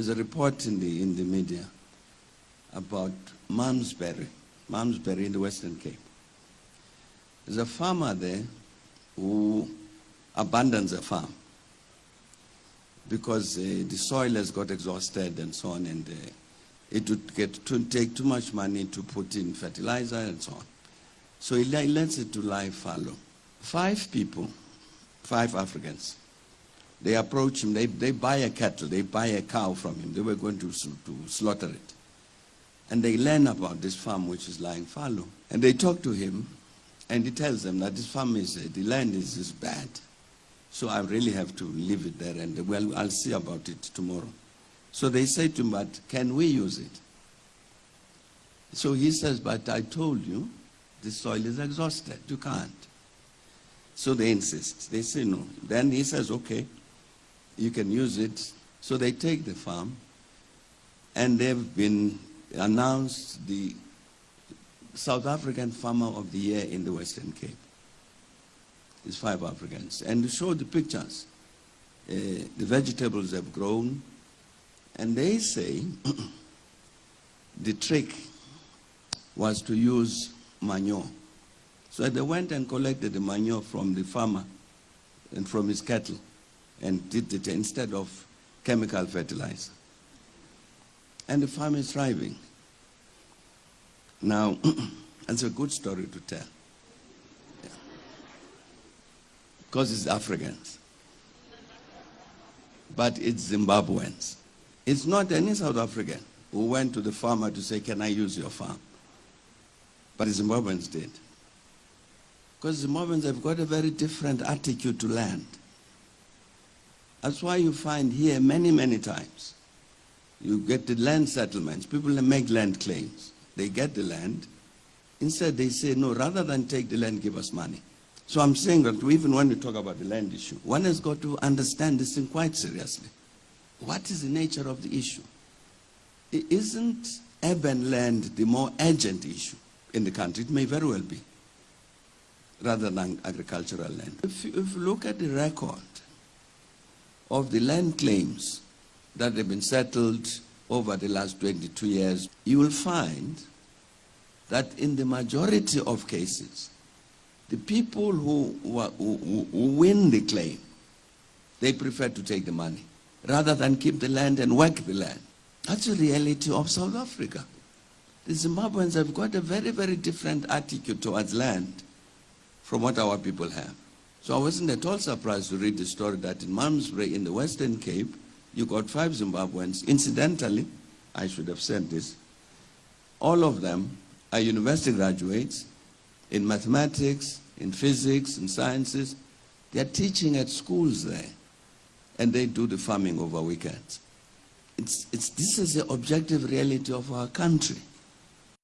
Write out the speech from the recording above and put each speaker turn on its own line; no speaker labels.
There's a report in the, in the media about Malmesbury, Malmesbury in the Western Cape. There's a farmer there who abandons a farm because uh, the soil has got exhausted and so on, and uh, it would get to take too much money to put in fertilizer and so on. So he lets it to lie fallow. Five people, five Africans, they approach him, they, they buy a cattle, they buy a cow from him. They were going to, to slaughter it. And they learn about this farm which is lying fallow. And they talk to him, and he tells them that this farm is, uh, the land is, is bad. So I really have to leave it there, and well, I'll see about it tomorrow. So they say to him, but can we use it? So he says, but I told you, the soil is exhausted, you can't. So they insist. They say no. Then he says, okay, you can use it. So they take the farm, and they've been announced the South African Farmer of the Year in the Western Cape. It's five Africans. And to show the pictures, uh, the vegetables have grown, and they say the trick was to use manure. So they went and collected the manure from the farmer and from his cattle and did it instead of chemical fertilizer. And the farm is thriving. Now, that's a good story to tell. Because it's Africans. But it's Zimbabweans. It's not any South African who went to the farmer to say, can I use your farm? But the Zimbabweans did. Because Zimbabweans have got a very different attitude to land. That's why you find here many, many times, you get the land settlements. People make land claims. They get the land. Instead, they say, no, rather than take the land, give us money. So I'm saying that even when we talk about the land issue, one has got to understand this thing quite seriously. What is the nature of the issue? Isn't urban land the more urgent issue in the country? It may very well be, rather than agricultural land. If you, if you look at the record of the land claims that have been settled over the last 22 years, you will find that in the majority of cases, the people who, who, who, win the claim, they prefer to take the money rather than keep the land and work the land. That's the reality of South Africa. The Zimbabweans have got a very, very different attitude towards land from what our people have. So I wasn't at all surprised to read the story that in Malmesbury in the Western Cape, you got five Zimbabweans. Incidentally, I should have said this, all of them are university graduates in mathematics, in physics, in sciences. They're teaching at schools there, and they do the farming over weekends. It's, it's, this is the objective reality of our country.